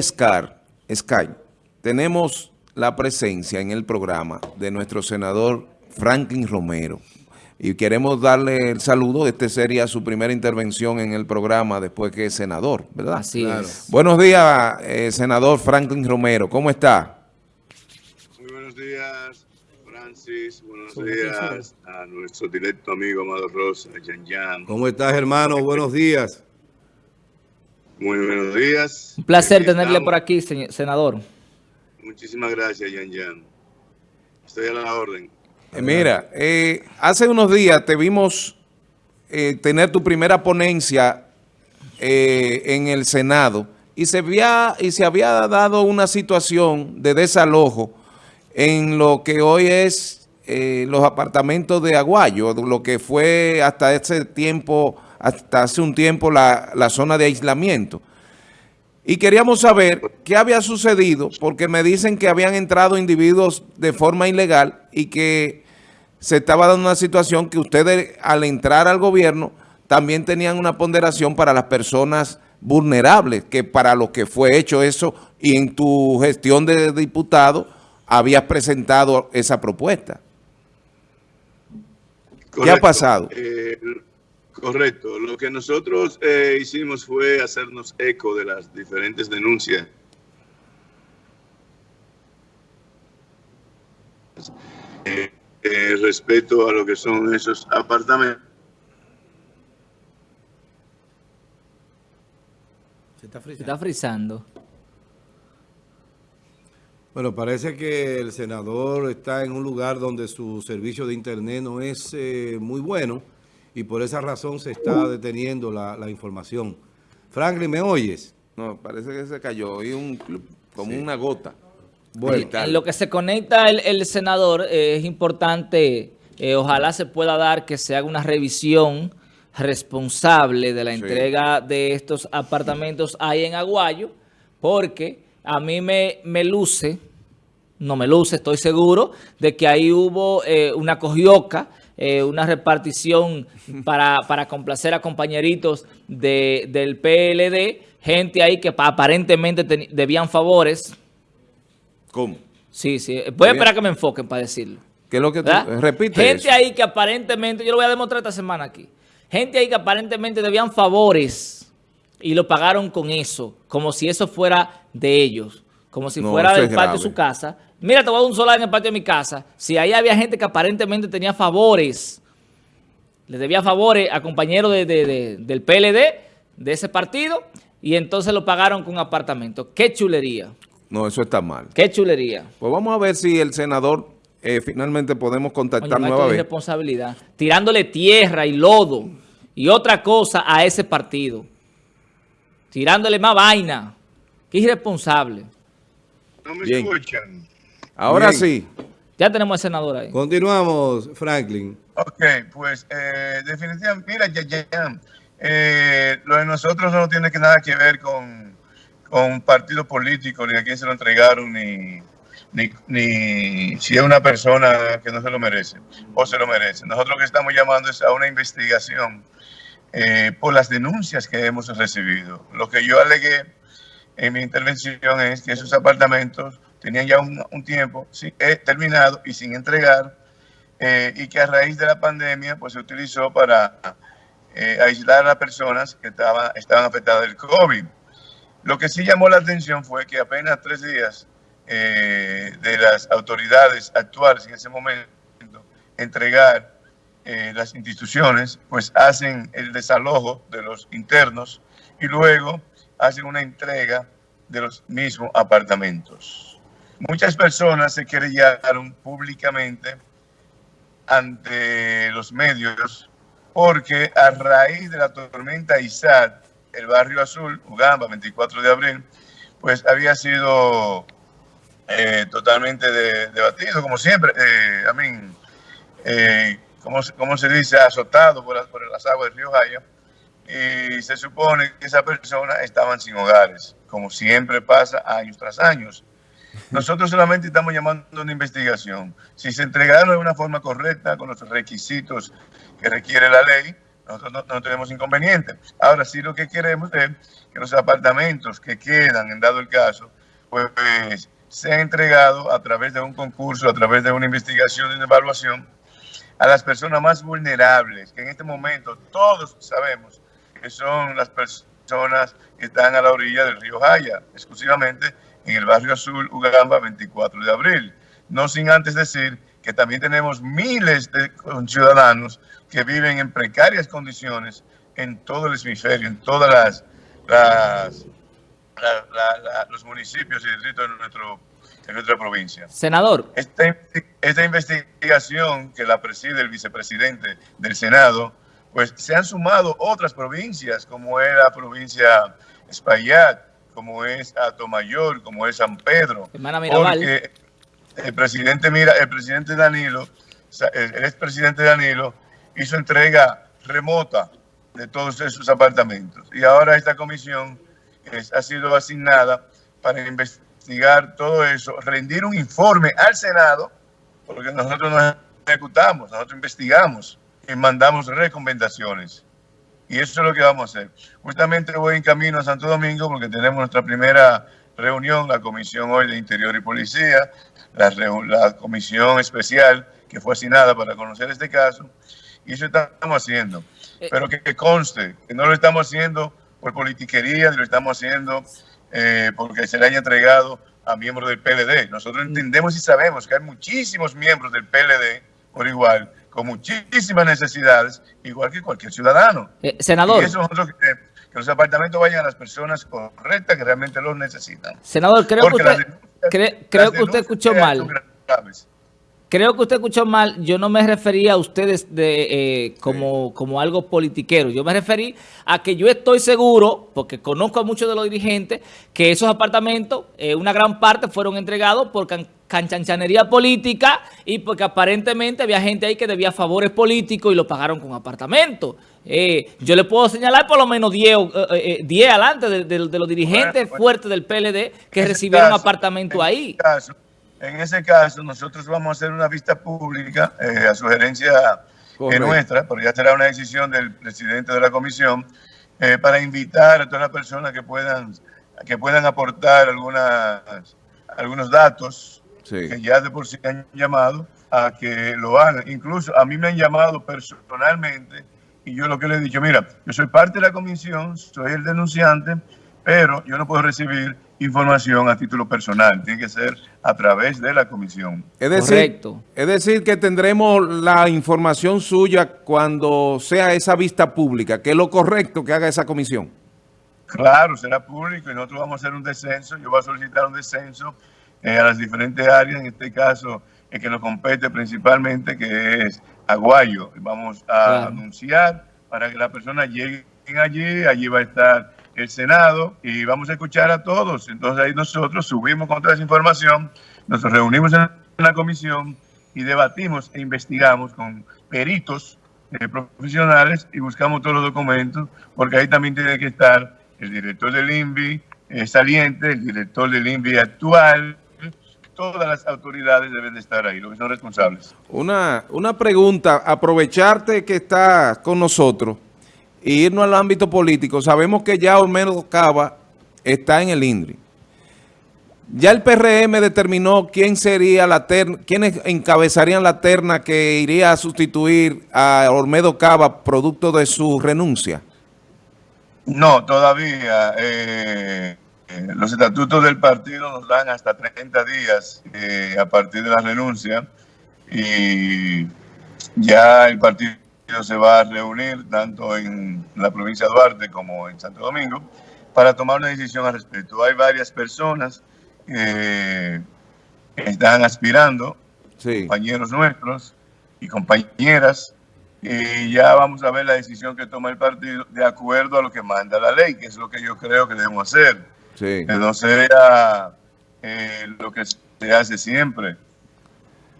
Scar, Sky, tenemos la presencia en el programa de nuestro senador Franklin Romero. Y queremos darle el saludo. Este sería su primera intervención en el programa después que es senador, ¿verdad? Así es. Buenos días, eh, senador Franklin Romero. ¿Cómo está? Muy buenos días, Francis. Buenos días a nuestro directo amigo Amado Rosa, Yan Yan. ¿Cómo estás, hermano? Buenos días. Muy buenos días. Un placer tenerle estamos. por aquí, señor- senador. Muchísimas gracias, Yan Yan. Estoy a la orden. Eh, mira, eh, hace unos días te vimos eh, tener tu primera ponencia eh, en el Senado y se, había, y se había dado una situación de desalojo en lo que hoy es eh, los apartamentos de Aguayo, lo que fue hasta ese tiempo, hasta hace un tiempo la, la zona de aislamiento. Y queríamos saber qué había sucedido, porque me dicen que habían entrado individuos de forma ilegal y que se estaba dando una situación que ustedes al entrar al gobierno también tenían una ponderación para las personas vulnerables, que para lo que fue hecho eso y en tu gestión de diputado habías presentado esa propuesta. ¿Qué ha pasado? Eh, correcto. Lo que nosotros eh, hicimos fue hacernos eco de las diferentes denuncias. Eh, eh, respecto a lo que son esos apartamentos. Se está Se está frizando. Bueno, parece que el senador está en un lugar donde su servicio de internet no es eh, muy bueno y por esa razón se está deteniendo la, la información. Franklin, ¿me oyes? No, parece que se cayó, y un, como una gota. Bueno, En lo que se conecta el, el senador, eh, es importante, eh, ojalá se pueda dar que se haga una revisión responsable de la Sí. entrega de estos apartamentos ahí en Aguayo, porque a mí me, me luce, no me luce, estoy seguro, de que ahí hubo eh, una cogioca, eh, una repartición para, para complacer a compañeritos de, del PLD, gente ahí que pa- aparentemente debían favores, ¿Cómo? Sí, sí. Voy a esperar que me enfoquen para decirlo. ¿Qué es lo que repite Gente eso. ahí que aparentemente, yo lo voy a demostrar esta semana aquí. Gente ahí que aparentemente debían favores y lo pagaron con eso, como si eso fuera de ellos, como si No, fuera del patio de su casa. Mira, te voy a dar un solar en el patio de mi casa. Si ahí había gente que aparentemente tenía favores, le debía favores a compañeros de- de- de- del PLD, de ese partido, y entonces lo pagaron con apartamento. ¡Qué chulería! No, eso está mal. ¡Qué chulería! Pues vamos a ver si el senador eh, finalmente podemos contactar maestro, de nuevamente. irresponsabilidad. Tirándole tierra y lodo y otra cosa a ese partido. Tirándole más vaina. Qué irresponsable. ¿No me Bien. escuchan? Ahora Bien. sí. Ya tenemos al senador ahí. continuamos, Franklin. Ok, pues eh, definitivamente, mira, ya, ya, ya, eh, lo de nosotros no tiene que nada que ver con, con un partido político, ni a quién se lo entregaron, ni, ni, ni si es una persona que no se lo merece o se lo merece. Nosotros lo que estamos llamando es a una investigación eh, por las denuncias que hemos recibido. Lo que yo alegué en mi intervención es que esos apartamentos tenían ya un, tiempo eh, terminado y sin entregar eh, y que a raíz de la pandemia pues se utilizó para eh, aislar a las personas que estaban, estaban afectadas del COVID. Lo que sí llamó la atención fue que apenas tres días de las autoridades actuales en ese momento entregar las instituciones, pues hacen el desalojo de los internos y luego hacen una entrega de los mismos apartamentos. Muchas personas se querellaron públicamente ante los medios porque a raíz de la tormenta Isaac, el barrio azul, Ugamba, 24 de abril, pues había sido eh, totalmente de- debatido, como siempre, eh, a mí, eh, como, se- dice, azotado por, por las aguas del río Jaya, y se supone que esas personas estaban sin hogares, como siempre pasa años tras años. Nosotros solamente estamos llamando a una investigación. Si se entregaron de una forma correcta, con los requisitos que requiere la ley, nosotros no, tenemos inconveniente. Ahora sí lo que queremos es que los apartamentos que quedan, en dado el caso, pues sean entregados a través de un concurso, a través de una investigación y una evaluación a las personas más vulnerables, que en este momento todos sabemos que son las personas que están a la orilla del río Jaya, exclusivamente en el barrio azul Ugamba 24 de abril. No sin antes decir que también tenemos miles de ciudadanos que viven en precarias condiciones en todo el hemisferio, en todas las, las los municipios y distritos de, nuestro, de nuestra provincia. Senador. Esta, esta investigación que la preside el vicepresidente del Senado, pues se han sumado otras provincias, como es la provincia Espaillat, como es Atomayor, como es San Pedro. Porque el presidente, mira, el presidente Danilo, el expresidente Danilo, hizo entrega remota de todos esos apartamentos. Y ahora esta comisión es, ha sido asignada para investigar todo eso, rendir un informe al Senado, porque nosotros no ejecutamos, nosotros investigamos y mandamos recomendaciones. Y eso es lo que vamos a hacer. Justamente voy en camino a Santo Domingo porque tenemos nuestra primera reunión, la Comisión hoy de Interior y Policía, la, la comisión especial que fue asignada para conocer este caso, y eso estamos haciendo. Eh. Pero que, conste, que no lo estamos haciendo por politiquería, ni lo estamos haciendo eh, porque se le haya entregado a miembros del PLD. Nosotros mm. entendemos y sabemos que hay muchísimos miembros del PLD por igual, con muchísimas necesidades, igual que cualquier ciudadano. Eh, senador. Y eso nosotros que, que, los apartamentos vayan a las personas correctas que realmente los necesitan. Senador, creo que usted, creo que usted escuchó mal. Creo que usted escuchó mal, yo no me refería a ustedes de, eh, como, como algo politiquero, yo me referí a que yo estoy seguro, porque conozco a muchos de los dirigentes, que esos apartamentos, eh, una gran parte fueron entregados por canchanchanería política y porque aparentemente había gente ahí que debía favores políticos y lo pagaron con apartamentos. Eh, yo le puedo señalar por lo menos 10 10 adelante de, los dirigentes fuertes del PLD que recibieron apartamentos ahí. En ese caso, nosotros vamos a hacer una vista pública eh, a sugerencia eh, nuestra, porque ya será una decisión del presidente de la comisión, eh, para invitar a todas las personas que puedan, que puedan aportar algunas, algunos datos que ya de por sí han llamado a que lo hagan. Incluso a mí me han llamado personalmente y yo lo que le he dicho, mira, yo soy parte de la comisión, soy el denunciante, pero yo no puedo recibir información a título personal, tiene que ser a través de la comisión. Es decir, es decir que tendremos la información suya cuando sea esa vista pública, que es lo correcto que haga esa comisión. Claro, será público y nosotros vamos a hacer un descenso, yo voy a solicitar un descenso eh, a las diferentes áreas, en este caso el que nos compete principalmente, que es Aguayo. Vamos a anunciar para que la persona llegue allí, allí va a estar el Senado y vamos a escuchar a todos. Entonces ahí nosotros subimos con toda esa información, nos reunimos en la comisión y debatimos e investigamos con peritos eh, profesionales y buscamos todos los documentos, porque ahí también tiene que estar el director del INVI eh, saliente, el director del INVI actual, todas las autoridades deben de estar ahí, los que son responsables. Una, una pregunta, aprovecharte que estás con nosotros y irnos al ámbito político, sabemos que ya Olmedo Cava está en el INDRI. Ya el PRM determinó quién sería la terna, quiénes encabezarían la terna que iría a sustituir a Olmedo Cava producto de su renuncia. No, todavía. Eh, eh, los estatutos del partido nos dan hasta 30 días eh, a partir de la renuncia y ya el partido se va a reunir tanto en la provincia de Duarte como en Santo Domingo para tomar una decisión al respecto. Hay varias personas que están aspirando, compañeros nuestros y compañeras, y ya vamos a ver la decisión que toma el partido de acuerdo a lo que manda la ley, que es lo que yo creo que debemos hacer. Que no sea eh, lo que se hace siempre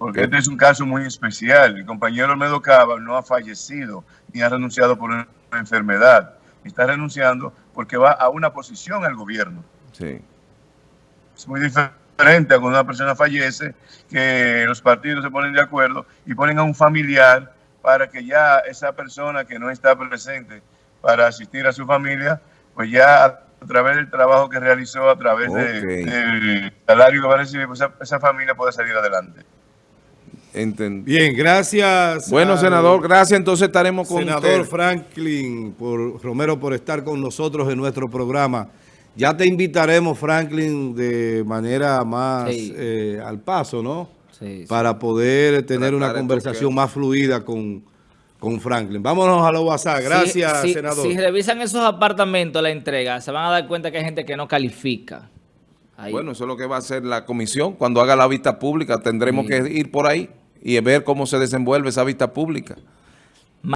porque este es un caso muy especial. El compañero Olmedo Cava no ha fallecido ni ha renunciado por una enfermedad. Está renunciando porque va a una posición al gobierno. Sí. Es muy diferente a cuando una persona fallece, que los partidos se ponen de acuerdo y ponen a un familiar para que ya esa persona que no está presente para asistir a su familia, pues ya a través del trabajo que realizó, a través del salario que va a recibir, pues esa, esa familia puede salir adelante. Entendí. Bien, gracias. Bueno, senador, gracias. Entonces estaremos con Senador usted. Franklin por, Romero por estar con nosotros en nuestro programa. Ya te invitaremos, Franklin, de manera más Sí. eh, al paso, ¿no? Sí, sí. Para poder tener Tratar una conversación más fluida con, con Franklin. Vámonos a los WhatsApp. Gracias, Si- senador. Si revisan esos apartamentos, la entrega, se van a dar cuenta que hay gente que no califica. Ahí. Bueno, eso es lo que va a hacer la comisión. Cuando haga la vista pública, tendremos Sí. que ir por ahí y ver cómo se desenvuelve esa vista pública.